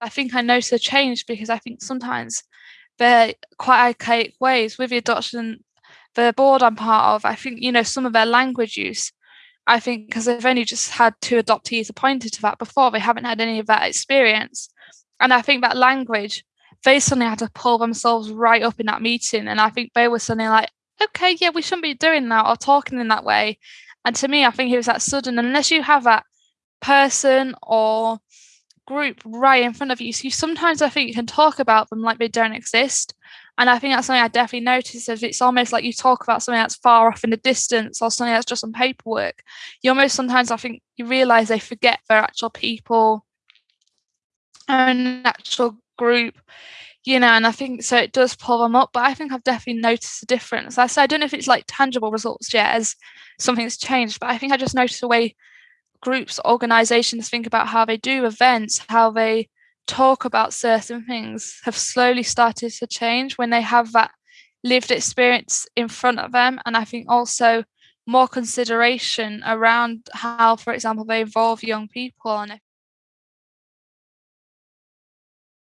I think I noticed a change because I think sometimes they're quite archaic ways with the adoption the board I'm part of. I think you know some of their language use. I think because they've only just had two adoptees appointed to that before, they haven't had any of that experience. And I think that language, they suddenly had to pull themselves right up in that meeting. And I think they were suddenly like, okay, yeah, we shouldn't be doing that or talking in that way. And to me, I think it was that sudden, unless you have that person or group right in front of you. So you sometimes I think you can talk about them like they don't exist. And I think that's something I definitely noticed is it's almost like you talk about something that's far off in the distance or something that's just on paperwork. You almost sometimes I think you realise they forget they're actual people and actual group, you know, and I think so it does pull them up. But I think I've definitely noticed a difference. I say I don't know if it's like tangible results yet as something's changed, but I think I just noticed a way groups, organizations think about how they do events, how they talk about certain things have slowly started to change when they have that lived experience in front of them. And I think also more consideration around how, for example, they involve young people. And